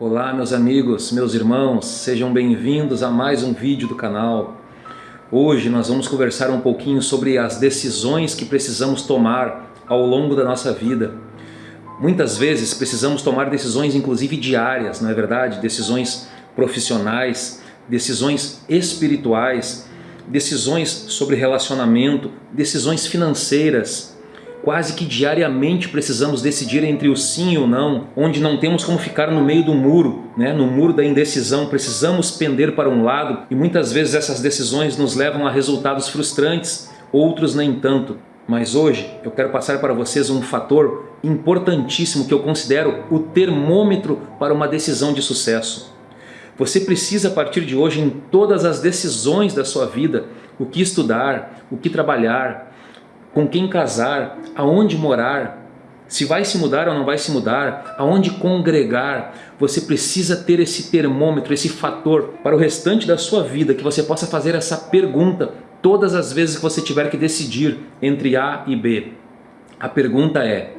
Olá meus amigos, meus irmãos, sejam bem-vindos a mais um vídeo do canal. Hoje nós vamos conversar um pouquinho sobre as decisões que precisamos tomar ao longo da nossa vida. Muitas vezes precisamos tomar decisões inclusive diárias, não é verdade? Decisões profissionais, decisões espirituais, decisões sobre relacionamento, decisões financeiras, Quase que diariamente precisamos decidir entre o sim e o não, onde não temos como ficar no meio do muro, né? no muro da indecisão, precisamos pender para um lado e muitas vezes essas decisões nos levam a resultados frustrantes, outros nem tanto. Mas hoje eu quero passar para vocês um fator importantíssimo que eu considero o termômetro para uma decisão de sucesso. Você precisa a partir de hoje em todas as decisões da sua vida, o que estudar, o que trabalhar, com quem casar, aonde morar, se vai se mudar ou não vai se mudar, aonde congregar, você precisa ter esse termômetro, esse fator para o restante da sua vida, que você possa fazer essa pergunta todas as vezes que você tiver que decidir entre A e B. A pergunta é,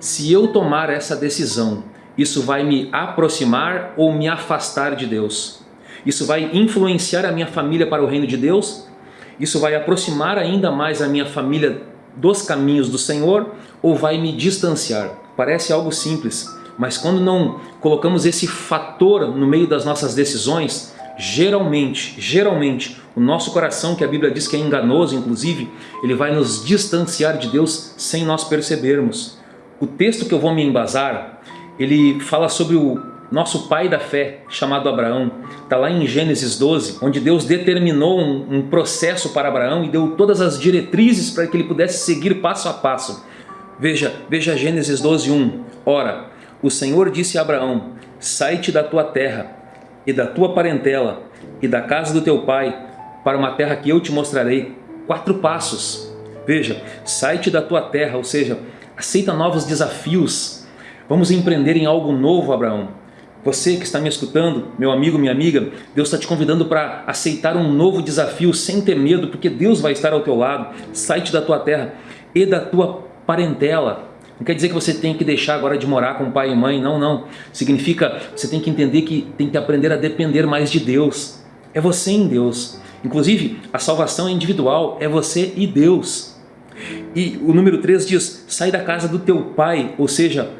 se eu tomar essa decisão, isso vai me aproximar ou me afastar de Deus? Isso vai influenciar a minha família para o reino de Deus isso vai aproximar ainda mais a minha família dos caminhos do Senhor ou vai me distanciar? Parece algo simples, mas quando não colocamos esse fator no meio das nossas decisões, geralmente, geralmente, o nosso coração, que a Bíblia diz que é enganoso, inclusive, ele vai nos distanciar de Deus sem nós percebermos. O texto que eu vou me embasar, ele fala sobre o nosso pai da fé, chamado Abraão. Está lá em Gênesis 12, onde Deus determinou um, um processo para Abraão e deu todas as diretrizes para que ele pudesse seguir passo a passo. Veja, veja Gênesis 12, 1. Ora, o Senhor disse a Abraão, sai-te da tua terra e da tua parentela e da casa do teu pai para uma terra que eu te mostrarei. Quatro passos. Veja, sai-te da tua terra, ou seja, aceita novos desafios. Vamos empreender em algo novo, Abraão. Você que está me escutando, meu amigo, minha amiga, Deus está te convidando para aceitar um novo desafio sem ter medo, porque Deus vai estar ao teu lado. Sai-te da tua terra e da tua parentela. Não quer dizer que você tem que deixar agora de morar com pai e mãe, não, não. Significa você tem que entender que tem que aprender a depender mais de Deus. É você em Deus. Inclusive, a salvação é individual, é você e Deus. E o número 3 diz, sai da casa do teu pai, ou seja,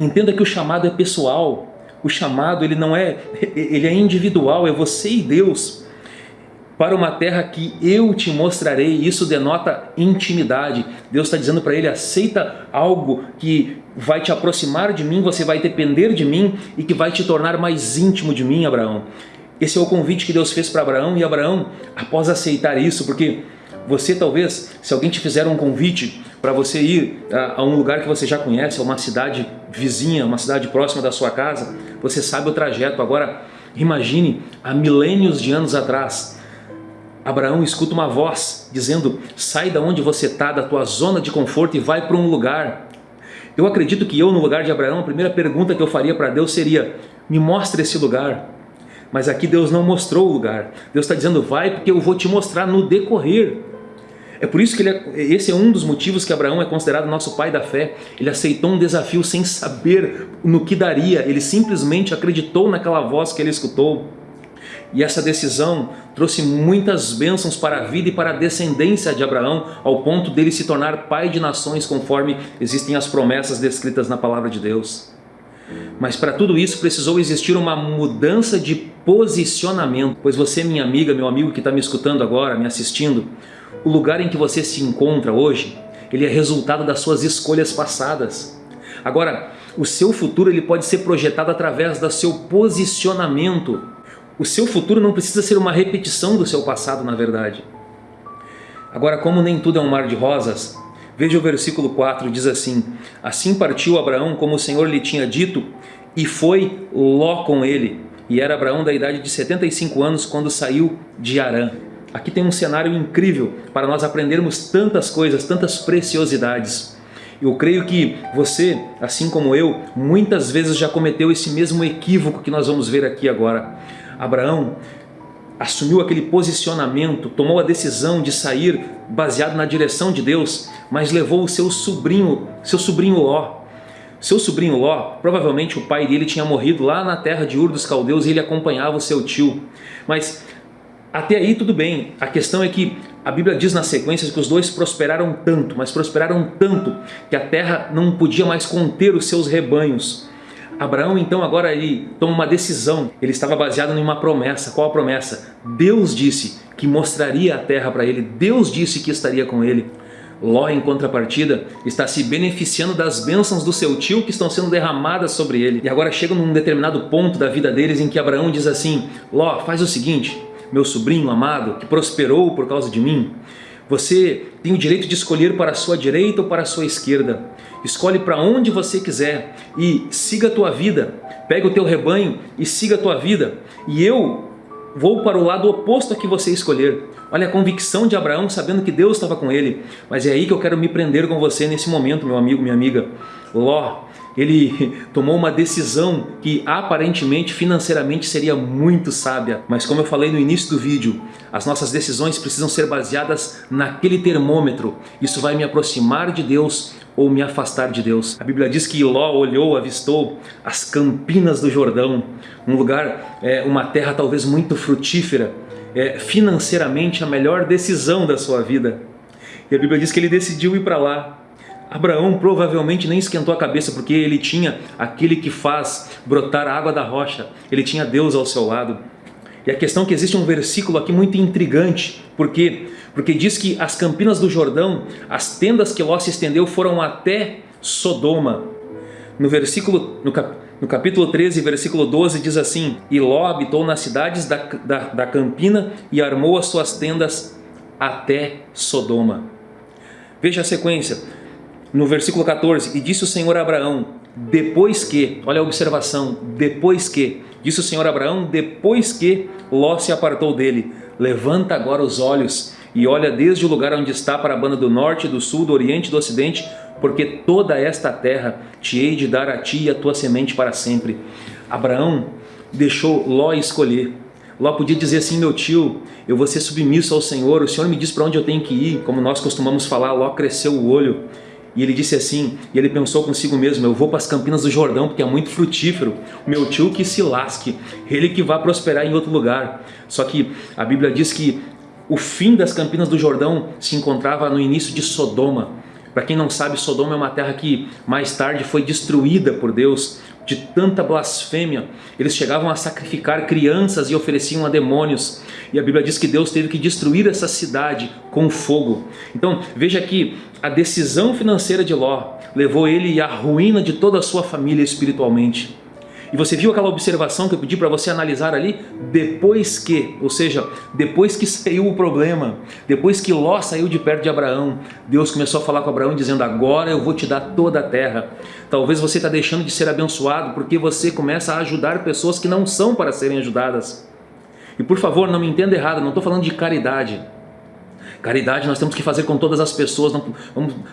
entenda que o chamado é pessoal, o chamado ele não é, ele é individual, é você e Deus. Para uma terra que eu te mostrarei, isso denota intimidade. Deus está dizendo para ele, aceita algo que vai te aproximar de mim, você vai depender de mim e que vai te tornar mais íntimo de mim, Abraão. Esse é o convite que Deus fez para Abraão e Abraão, após aceitar isso, porque você talvez, se alguém te fizer um convite para você ir a, a, um lugar que você já conhece, a uma cidade vizinha, uma cidade próxima da sua casa, você sabe o trajeto. Agora, imagine, há milênios de anos atrás, Abraão escuta uma voz dizendo, sai da onde você está, da tua zona de conforto e vai para um lugar. Eu acredito que eu, no lugar de Abraão, a primeira pergunta que eu faria para Deus seria, me mostre esse lugar. Mas aqui Deus não mostrou o lugar. Deus está dizendo, vai porque eu vou te mostrar no decorrer. É por isso que é, esse é um dos motivos que Abraão é considerado nosso pai da fé. Ele aceitou um desafio sem saber no que daria, ele simplesmente acreditou naquela voz que ele escutou. E essa decisão trouxe muitas bênçãos para a vida e para a descendência de Abraão, ao ponto dele se tornar pai de nações, conforme existem as promessas descritas na palavra de Deus. Mas para tudo isso precisou existir uma mudança de posicionamento, pois você, minha amiga, meu amigo que está me escutando agora, me assistindo, o lugar em que você se encontra hoje, ele é resultado das suas escolhas passadas. Agora, o seu futuro ele pode ser projetado através do seu posicionamento. O seu futuro não precisa ser uma repetição do seu passado, na verdade. Agora, como nem tudo é um mar de rosas, veja o versículo 4, diz assim, Assim partiu Abraão como o Senhor lhe tinha dito, e foi Ló com ele. E era Abraão da idade de 75 anos quando saiu de Arã. Aqui tem um cenário incrível para nós aprendermos tantas coisas, tantas preciosidades. Eu creio que você, assim como eu, muitas vezes já cometeu esse mesmo equívoco que nós vamos ver aqui agora. Abraão assumiu aquele posicionamento, tomou a decisão de sair baseado na direção de Deus, mas levou o seu sobrinho, seu sobrinho Ló. Seu sobrinho Ló, provavelmente o pai dele tinha morrido lá na terra de Ur dos Caldeus e ele acompanhava o seu tio. Mas até aí tudo bem, a questão é que a Bíblia diz na sequência que os dois prosperaram tanto, mas prosperaram tanto que a terra não podia mais conter os seus rebanhos. Abraão então agora ele toma uma decisão, ele estava baseado em uma promessa, qual a promessa? Deus disse que mostraria a terra para ele, Deus disse que estaria com ele. Ló, em contrapartida, está se beneficiando das bênçãos do seu tio que estão sendo derramadas sobre ele. E agora chega num determinado ponto da vida deles em que Abraão diz assim, Ló, faz o seguinte, meu sobrinho amado, que prosperou por causa de mim, você tem o direito de escolher para a sua direita ou para a sua esquerda. Escolhe para onde você quiser e siga a tua vida. Pega o teu rebanho e siga a tua vida. E eu vou para o lado oposto a que você escolher. Olha a convicção de Abraão sabendo que Deus estava com ele. Mas é aí que eu quero me prender com você nesse momento, meu amigo, minha amiga. Ló, ele tomou uma decisão que aparentemente financeiramente seria muito sábia. Mas como eu falei no início do vídeo, as nossas decisões precisam ser baseadas naquele termômetro. Isso vai me aproximar de Deus ou me afastar de Deus. A Bíblia diz que Ló olhou, avistou as campinas do Jordão, um lugar, é, uma terra talvez muito frutífera, é, financeiramente a melhor decisão da sua vida. E a Bíblia diz que ele decidiu ir para lá. Abraão provavelmente nem esquentou a cabeça porque ele tinha aquele que faz brotar a água da rocha, ele tinha Deus ao seu lado. E a questão é que existe um versículo aqui muito intrigante, porque porque diz que as campinas do Jordão, as tendas que Ló se estendeu foram até Sodoma. No versículo no, cap, no capítulo 13, versículo 12, diz assim, E Ló habitou nas cidades da, da, da Campina e armou as suas tendas até Sodoma. Veja a sequência. No versículo 14, E disse o Senhor a Abraão, depois que, olha a observação, depois que, disse o Senhor a Abraão, depois que Ló se apartou dele, levanta agora os olhos e olha desde o lugar onde está para a banda do norte, do sul, do oriente e do ocidente, porque toda esta terra te hei de dar a ti e a tua semente para sempre. Abraão deixou Ló escolher. Ló podia dizer assim, meu tio, eu vou ser submisso ao Senhor, o Senhor me diz para onde eu tenho que ir, como nós costumamos falar, Ló cresceu o olho. E ele disse assim, e ele pensou consigo mesmo, eu vou para as campinas do Jordão porque é muito frutífero, meu tio que se lasque, ele que vai prosperar em outro lugar. Só que a Bíblia diz que o fim das campinas do Jordão se encontrava no início de Sodoma. Para quem não sabe, Sodoma é uma terra que mais tarde foi destruída por Deus de tanta blasfêmia. Eles chegavam a sacrificar crianças e ofereciam a demônios. E a Bíblia diz que Deus teve que destruir essa cidade com fogo. Então veja que a decisão financeira de Ló levou ele à ruína de toda a sua família espiritualmente. E você viu aquela observação que eu pedi para você analisar ali? Depois que, ou seja, depois que saiu o problema, depois que Ló saiu de perto de Abraão, Deus começou a falar com Abraão dizendo, agora eu vou te dar toda a terra. Talvez você está deixando de ser abençoado porque você começa a ajudar pessoas que não são para serem ajudadas. E por favor, não me entenda errado, não estou falando de caridade. Caridade nós temos que fazer com todas as pessoas, não,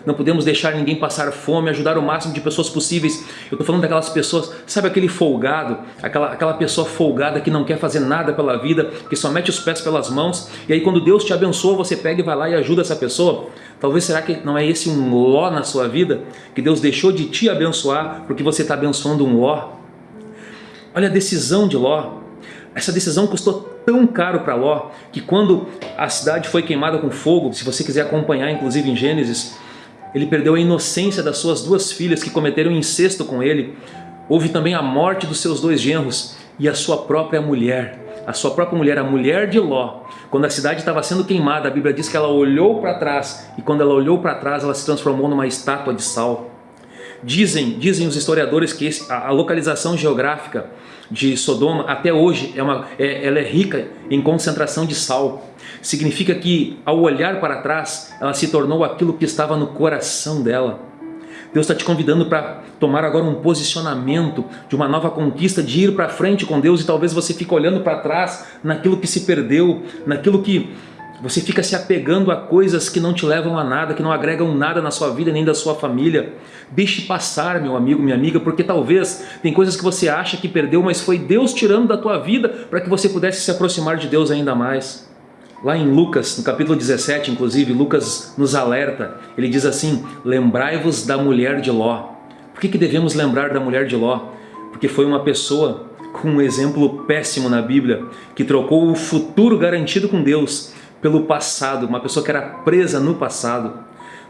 não podemos deixar ninguém passar fome, ajudar o máximo de pessoas possíveis. Eu estou falando daquelas pessoas, sabe aquele folgado, aquela, aquela pessoa folgada que não quer fazer nada pela vida, que só mete os pés pelas mãos, e aí quando Deus te abençoa, você pega e vai lá e ajuda essa pessoa? Talvez será que não é esse um ló na sua vida? Que Deus deixou de te abençoar porque você está abençoando um ló? Olha a decisão de Ló. Essa decisão custou tão caro para Ló que quando a cidade foi queimada com fogo, se você quiser acompanhar inclusive em Gênesis, ele perdeu a inocência das suas duas filhas que cometeram incesto com ele. Houve também a morte dos seus dois genros e a sua própria mulher. A sua própria mulher, a mulher de Ló. Quando a cidade estava sendo queimada, a Bíblia diz que ela olhou para trás e quando ela olhou para trás, ela se transformou numa estátua de sal. Dizem, dizem os historiadores que esse, a, a, localização geográfica de Sodoma até hoje é uma, é, ela é rica em concentração de sal. Significa que ao olhar para trás ela se tornou aquilo que estava no coração dela. Deus está te convidando para tomar agora um posicionamento de uma nova conquista, de ir para frente com Deus e talvez você fique olhando para trás naquilo que se perdeu, naquilo que você fica se apegando a coisas que não te levam a nada, que não agregam nada na sua vida nem da sua família. Deixe passar, meu amigo, minha amiga, porque talvez tem coisas que você acha que perdeu, mas foi Deus tirando da tua vida para que você pudesse se aproximar de Deus ainda mais. Lá em Lucas, no capítulo 17, inclusive, Lucas nos alerta. Ele diz assim, lembrai-vos da mulher de Ló. Por que, que devemos lembrar da mulher de Ló? Porque foi uma pessoa com um exemplo péssimo na Bíblia, que trocou o futuro garantido com Deus pelo passado, uma pessoa que era presa no passado.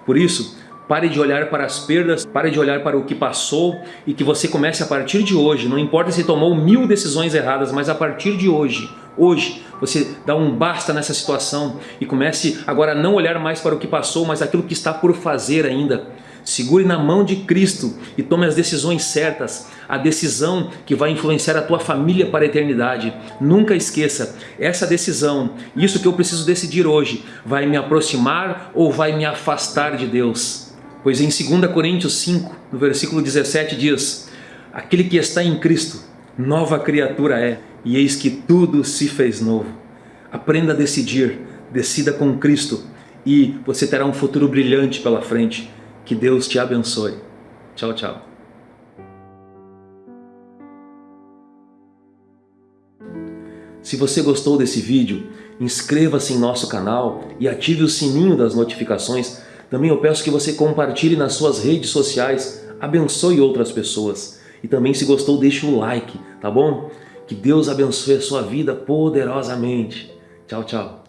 Por isso, pare de olhar para as perdas, pare de olhar para o que passou e que você comece a partir de hoje, não importa se tomou mil decisões erradas, mas a partir de hoje, hoje, você dá um basta nessa situação e comece agora a não olhar mais para o que passou, mas aquilo que está por fazer ainda. Segure na mão de Cristo e tome as decisões certas, a decisão que vai influenciar a tua família para a eternidade. Nunca esqueça, essa decisão, isso que eu preciso decidir hoje, vai me aproximar ou vai me afastar de Deus? Pois em 2 Coríntios 5, no versículo 17 diz, Aquele que está em Cristo, nova criatura é, e eis que tudo se fez novo. Aprenda a decidir, decida com Cristo e você terá um futuro brilhante pela frente. Que Deus te abençoe. Tchau, tchau. Se você gostou desse vídeo, inscreva-se em nosso canal e ative o sininho das notificações. Também eu peço que você compartilhe nas suas redes sociais, abençoe outras pessoas. E também se gostou, deixe o like, tá bom? Que Deus abençoe a sua vida poderosamente. Tchau, tchau.